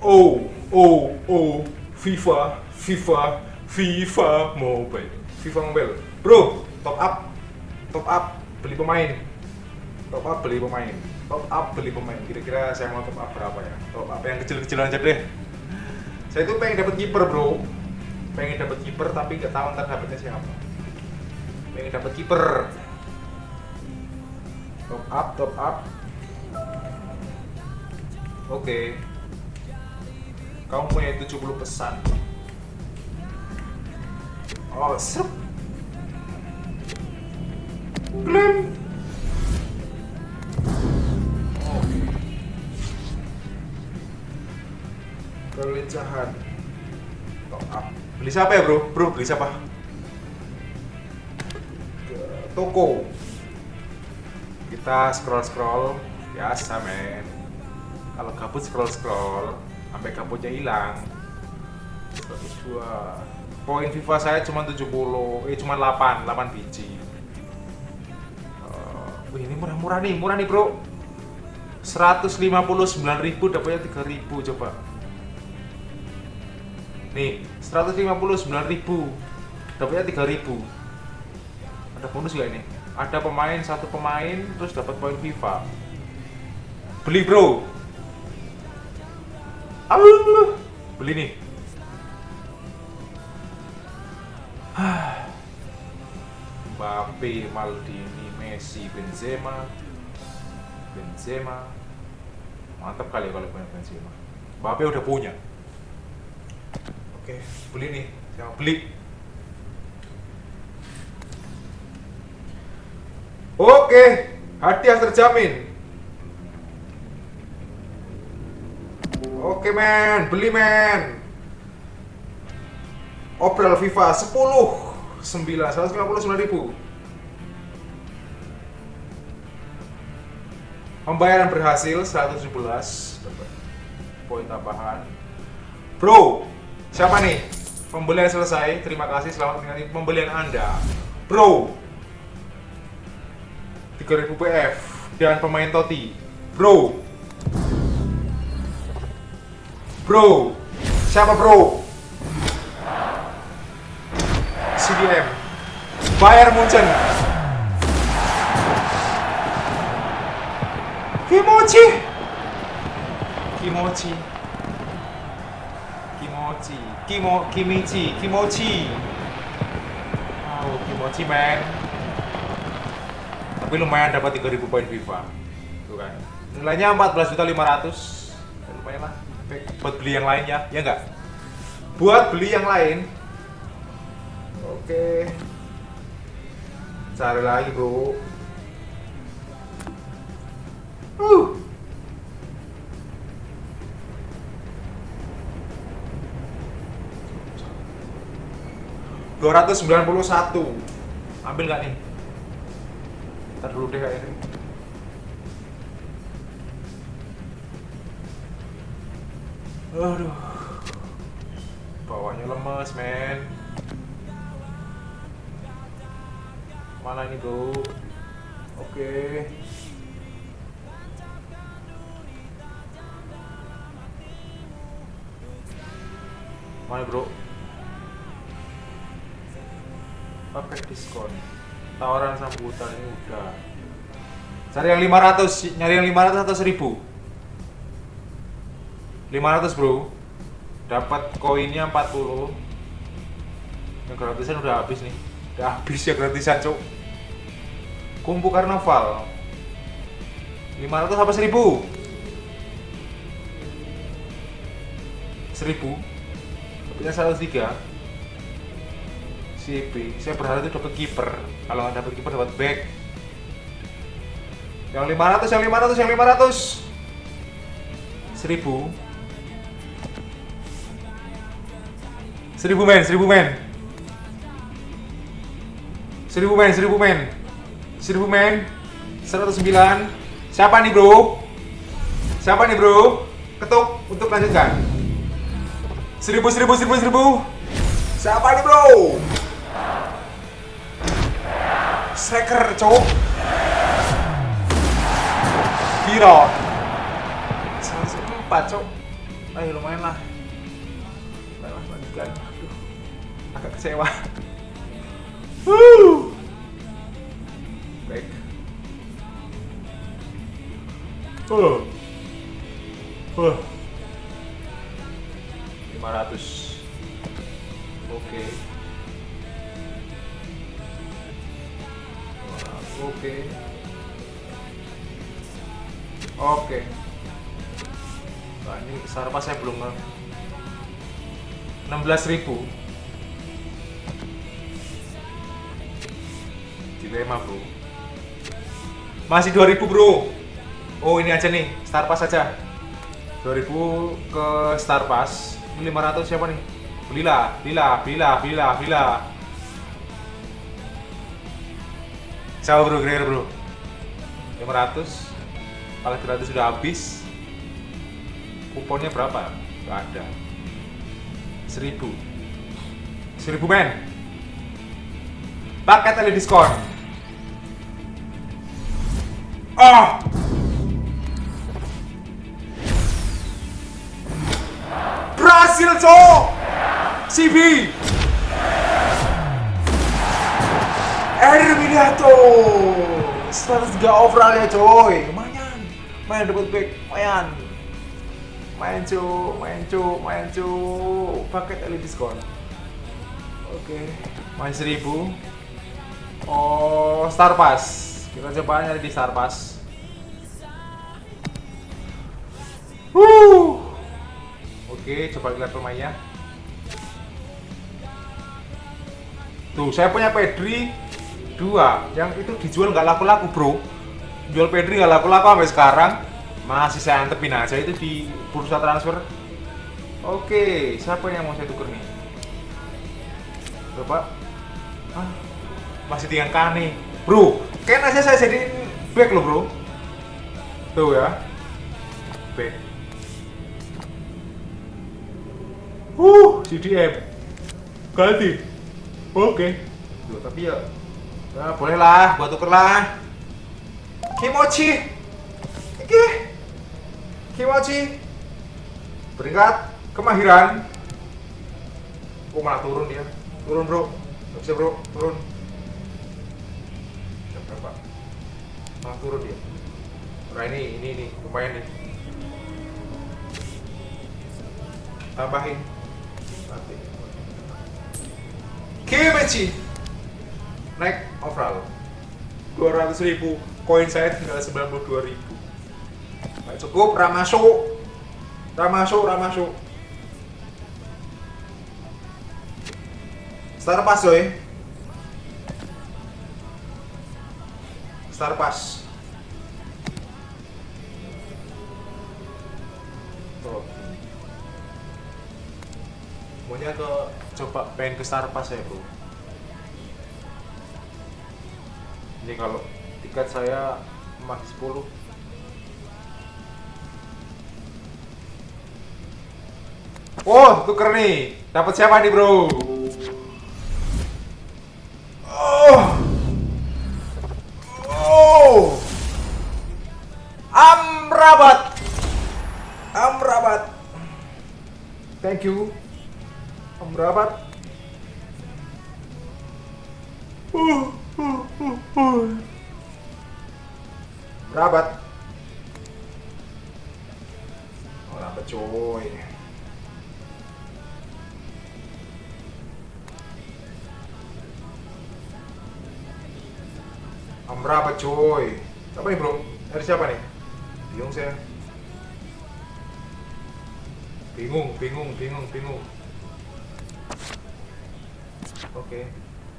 Oh, oh, oh, FIFA, FIFA, FIFA Mobile, FIFA Mobile. Bro, top up, top up, beli pemain, top up beli pemain, top up beli pemain. Kira-kira saya mau top up berapa ya? Top up yang kecil-kecil aja deh. Saya tuh pengen dapat kiper bro, pengen dapat kiper tapi nggak tahu ntar dapetnya siapa. Pengen dapat kiper. Top up, top up. Oke. Kamu punya 70 pesan. Oh, serp. Klaim. Oke. Kelincahan. Top up. Beli siapa ya, Bro? Bro, beli siapa? Ke toko. Kita scroll-scroll. Biasa, men. Kalau gabut scroll-scroll sampai gabutnya hilang. 102. Poin FIFA saya cuma 70, eh cuma 8, 8 biji. Eh, wih, ini murah-murah nih, murah nih, Bro. 159.000 dapatnya 3.000 coba. Nih, 159.000 dapatnya 3.000. Ada bonus gak ini? Ada pemain satu pemain terus dapat poin FIFA. Beli, Bro. Allah. Beli nih. Mbappe, Maldini, Messi, Benzema, Benzema. Mantap kali ya kalau punya Benzema. Mbappe udah punya. Oke, beli nih. Saya beli. Oke, hadiah terjamin. Oke men, beli men. Obrol FIFA 10 9 159 ribu. Pembayaran berhasil 117 dapat poin tambahan. Bro, siapa nih? Pembelian selesai. Terima kasih selamat menikmati pembelian Anda. Bro. 3000 PF dan pemain Toti. Bro. Bro. Siapa, Bro? CDM. Bayar Munchen. Kimochi. Kimochi. Kimochi. Kimo Kimichi. Kimochi. Oh, Kimochi, man. Tapi lumayan dapat 3000 poin FIFA. Tuh kan. Nilainya 14.500. Ya, lumayan lah. Buat beli yang lainnya, ya enggak? Buat beli yang lain, Oke. Cari lagi, Bro. Uh. Dua ratus sembilan puluh satu. Ambil nggak nih? Ntar dulu deh ini. Aduh. Bawahnya lemes, men. mana ini bro? Oke. Mana bro? Pakai diskon? Tawaran sambutan ini udah. Cari yang 500 nyari yang 500 atau 1000 500 bro. Dapat koinnya 40 yang gratisan udah habis nih. Udah habis ya gratisan cok kumpu karnaval 500 apa 1000 1000 dapatnya 103 CP saya berharap itu dapat kiper. Kalau nggak dapat kiper dapat back. Yang 500 yang 500 yang 500 1000 1000 men 1000 men. Seribu men, seribu men. Seribu men 109 Siapa nih bro? Siapa nih bro? Ketuk untuk lanjutkan. Seribu, seribu, seribu, seribu. Siapa nih bro? Striker cowok. Biro 104 cowok. Ayo lumayan lah lah lanjutkan aduh agak kecewa. Wuh. baik. Oh oh 500 oke. Oke. Oke. Nah ini sarpa saya belum 16.000 dilema bro. Masih 2000 bro. Oh ini aja nih star pass aja. 2000 ke star pass. Ini 500 siapa nih? Belilah belilah belilah belilah belilah siapa bro kira bro? 500 kalau gratis sudah habis. Kuponnya berapa? Nggak ada 1000 1000 men. Paket ada diskon. Oh! Berhasil cowok! CB Erminato! 103 overall ya coy lumayan. Main dapat back. Lumayan main cu main cu main cu paket elit diskon oke main 1000 oh star pass kita coba nyari di star pass. Oke, coba lihat pemainnya. Tuh, saya punya Pedri dua, yang itu dijual nggak laku-laku bro. Jual Pedri nggak laku-laku sampai sekarang. Masih saya antepin aja itu di bursa transfer. Oke, siapa yang mau saya tuker nih? Ah, masih tinggal Kane. Bro, kan aja saya jadi back loh bro. Tuh ya. Back. Uh, CDM. Ganti. Oke. Duh, tapi ya Ya, boleh lah, buat tuker lah. Kimochi. Oke. Kimochi. Peringkat kemahiran. Oh, malah turun dia. Turun, Bro. Gak bisa, Bro. Turun. Jam berapa? Malah turun dia. Nah, ini, ini, ini. Lumayan nih. Tambahin. Nanti. Kimechi naik overall 200 ribu koin saya tinggal 92 ribu Nggak cukup ramasuk ramasuk ramasuk star pass coy. Star pass Tuh. maunya ke coba pengen ke star pass ya bro. Ini kalau tiket saya max 10 Oh, tuker nih. Dapat siapa nih, Bro? Oh. Oh. Amrabat. Amrabat. Thank you. Amrabat. Uh, uh, uh, uh. Rabat. Oh, rabat coy. Amrabat coy. Apa nih bro? Dari siapa nih? Bingung saya. Bingung, bingung, bingung, bingung. Oke.